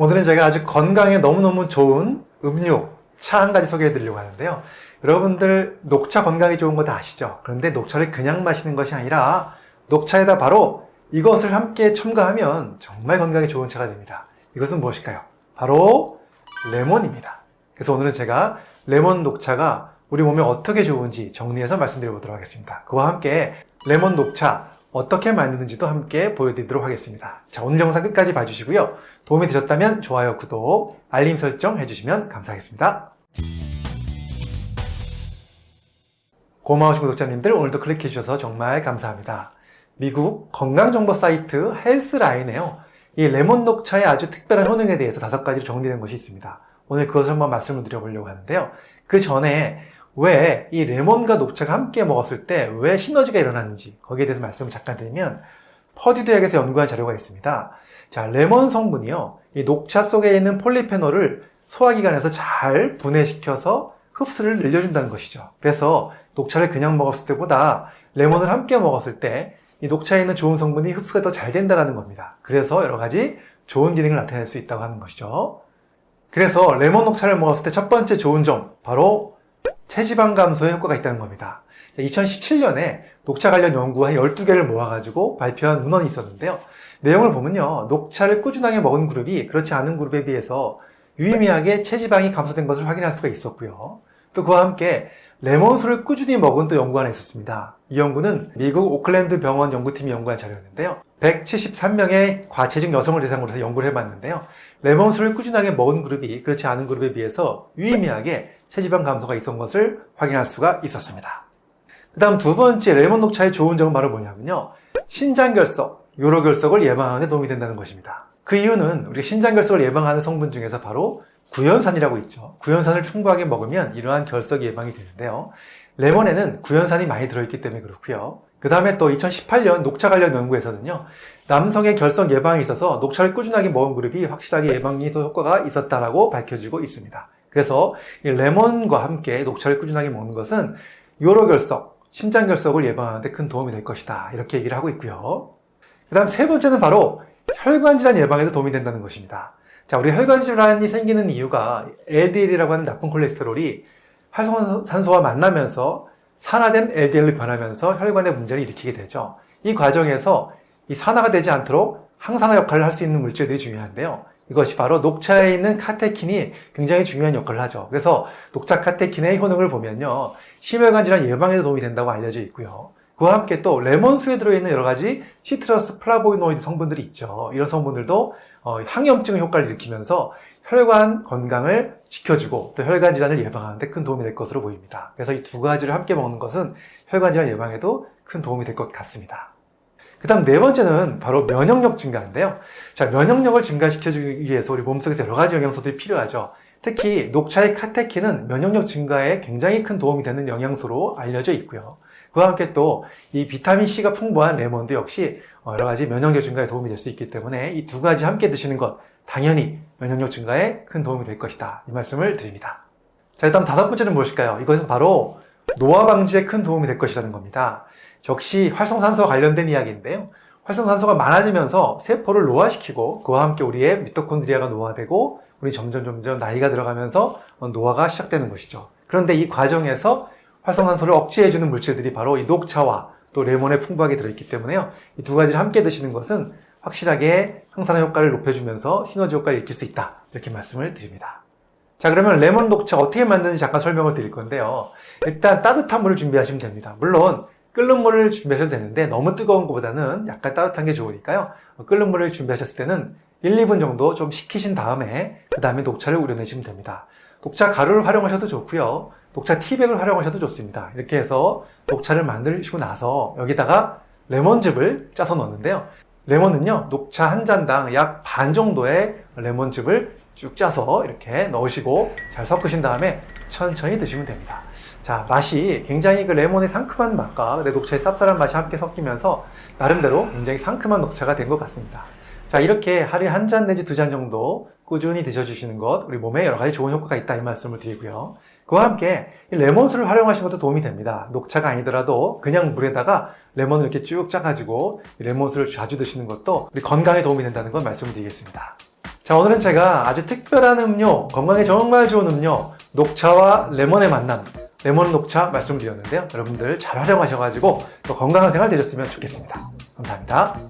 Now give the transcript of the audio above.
오늘은 제가 아주 건강에 너무너무 좋은 음료, 차 한 가지 소개해 드리려고 하는데요. 여러분들 녹차 건강에 좋은 거 다 아시죠? 그런데 녹차를 그냥 마시는 것이 아니라 녹차에다 바로 이것을 함께 첨가하면 정말 건강에 좋은 차가 됩니다. 이것은 무엇일까요? 바로 레몬입니다. 그래서 오늘은 제가 레몬 녹차가 우리 몸에 어떻게 좋은지 정리해서 말씀드려 보도록 하겠습니다. 그와 함께 레몬 녹차 어떻게 만드는지도 함께 보여드리도록 하겠습니다. 자, 오늘 영상 끝까지 봐주시고요. 도움이 되셨다면 좋아요, 구독, 알림 설정 해주시면 감사하겠습니다. 고마우신 구독자님들 오늘도 클릭해 주셔서 정말 감사합니다. 미국 건강정보 사이트 헬스라인에요. 이 레몬 녹차의 아주 특별한 효능에 대해서 다섯 가지로 정리된 것이 있습니다. 오늘 그것을 한번 말씀을 드려보려고 하는데요. 그 전에 왜 이 레몬과 녹차가 함께 먹었을 때 왜 시너지가 일어나는지 거기에 대해서 말씀을 잠깐 드리면 퍼듀 대학에서 연구한 자료가 있습니다. 자, 레몬 성분이요. 이 녹차 속에 있는 폴리페놀을 소화기관에서 잘 분해시켜서 흡수를 늘려준다는 것이죠. 그래서 녹차를 그냥 먹었을 때보다 레몬을 함께 먹었을 때 이 녹차에 있는 좋은 성분이 흡수가 더 잘 된다는 겁니다. 그래서 여러 가지 좋은 기능을 나타낼 수 있다고 하는 것이죠. 그래서 레몬 녹차를 먹었을 때 첫 번째 좋은 점, 바로 체지방 감소에 효과가 있다는 겁니다. 2017년에 녹차 관련 연구 한 12개를 모아가지고 발표한 문헌이 있었는데요. 내용을 보면요. 녹차를 꾸준하게 먹은 그룹이 그렇지 않은 그룹에 비해서 유의미하게 체지방이 감소된 것을 확인할 수가 있었고요. 또 그와 함께 레몬수를 꾸준히 먹은 또 연구가 하나 있었습니다. 이 연구는 미국 오클랜드 병원 연구팀이 연구한 자료였는데요. 173명의 과체중 여성을 대상으로 해서 연구를 해봤는데요. 레몬수를 꾸준하게 먹은 그룹이 그렇지 않은 그룹에 비해서 유의미하게 체지방 감소가 있었던 것을 확인할 수가 있었습니다. 그 다음 두 번째 레몬 녹차의 좋은 점은 바로 뭐냐면요. 신장결석, 요로결석을 예방하는 데 도움이 된다는 것입니다. 그 이유는 우리 신장결석을 예방하는 성분 중에서 바로 구연산이라고 있죠. 구연산을 충분하게 먹으면 이러한 결석 예방이 되는데요. 레몬에는 구연산이 많이 들어있기 때문에 그렇고요. 그 다음에 또 2018년 녹차 관련 연구에서는요. 남성의 결석 예방에 있어서 녹차를 꾸준하게 먹은 그룹이 확실하게 예방이 더 효과가 있었다라고 밝혀지고 있습니다. 그래서 이 레몬과 함께 녹차를 꾸준하게 먹는 것은 요로결석, 신장결석을 예방하는 데 큰 도움이 될 것이다. 이렇게 얘기를 하고 있고요. 그 다음 세 번째는 바로 혈관 질환 예방에도 도움이 된다는 것입니다. 자, 우리 혈관 질환이 생기는 이유가 LDL이라고 하는 나쁜 콜레스테롤이 활성산소와 만나면서 산화된 LDL로 변하면서 혈관에 문제를 일으키게 되죠. 이 과정에서 이 산화가 되지 않도록 항산화 역할을 할 수 있는 물질들이 중요한데요. 이것이 바로 녹차에 있는 카테킨이 굉장히 중요한 역할을 하죠. 그래서 녹차 카테킨의 효능을 보면요. 심혈관 질환 예방에도 도움이 된다고 알려져 있고요. 그와 함께 또 레몬수에 들어있는 여러 가지 citrus 플라보노이드 성분들이 있죠. 이런 성분들도 어, 항염증 효과를 일으키면서 혈관 건강을 지켜주고 또 혈관 질환을 예방하는 데 큰 도움이 될 것으로 보입니다. 그래서 이 두 가지를 함께 먹는 것은 혈관 질환 예방에도 큰 도움이 될 것 같습니다. 그 다음 네 번째는 바로 면역력 증가인데요. 자, 면역력을 증가시켜주기 위해서 우리 몸속에서 여러 가지 영양소들이 필요하죠. 특히 녹차의 카테킨은 면역력 증가에 굉장히 큰 도움이 되는 영양소로 알려져 있고요. 그와 함께 또 이 비타민C가 풍부한 레몬도 역시 여러 가지 면역력 증가에 도움이 될 수 있기 때문에 이 두 가지 함께 드시는 것 당연히 면역력 증가에 큰 도움이 될 것이다. 이 말씀을 드립니다. 자, 일단 다섯 번째는 무엇일까요? 이것은 바로 노화 방지에 큰 도움이 될 것이라는 겁니다. 역시 활성산소와 관련된 이야기인데요. 활성산소가 많아지면서 세포를 노화시키고 그와 함께 우리의 미토콘드리아가 노화되고 우리 점점 점점 나이가 들어가면서 노화가 시작되는 것이죠. 그런데 이 과정에서 활성산소를 억제해주는 물질들이 바로 이 녹차와 또 레몬에 풍부하게 들어있기 때문에요. 이 두 가지를 함께 드시는 것은 확실하게 항산화 효과를 높여주면서 시너지 효과를 일으킬 수 있다. 이렇게 말씀을 드립니다. 자 그러면 레몬 녹차 어떻게 만드는지 잠깐 설명을 드릴 건데요. 일단 따뜻한 물을 준비하시면 됩니다. 물론 끓는 물을 준비하셔도 되는데 너무 뜨거운 것보다는 약간 따뜻한 게 좋으니까요. 끓는 물을 준비하셨을 때는 1, 2분 정도 좀 식히신 다음에 그 다음에 녹차를 우려내시면 됩니다. 녹차 가루를 활용하셔도 좋고요. 녹차 티백을 활용하셔도 좋습니다. 이렇게 해서 녹차를 만드시고 나서 여기다가 레몬즙을 짜서 넣는데요. 레몬은요 녹차 한 잔당 약 반 정도의 레몬즙을 쭉 짜서 이렇게 넣으시고 잘 섞으신 다음에 천천히 드시면 됩니다 자 맛이 굉장히 그 레몬의 상큼한 맛과 녹차의 쌉쌀한 맛이 함께 섞이면서 나름대로 굉장히 상큼한 녹차가 된 것 같습니다 자 이렇게 하루에 한 잔 내지 두 잔 정도 꾸준히 드셔주시는 것 우리 몸에 여러 가지 좋은 효과가 있다 이 말씀을 드리고요 그와 함께 레몬수를 활용하시는 것도 도움이 됩니다. 녹차가 아니더라도 그냥 물에다가 레몬을 이렇게 쭉 짜가지고 레몬수를 자주 드시는 것도 우리 건강에 도움이 된다는 걸 말씀드리겠습니다. 자 오늘은 제가 아주 특별한 음료 건강에 정말 좋은 음료 녹차와 레몬의 만남 레몬 녹차 말씀드렸는데요. 여러분들 잘 활용하셔가지고 또 건강한 생활 되셨으면 좋겠습니다. 감사합니다.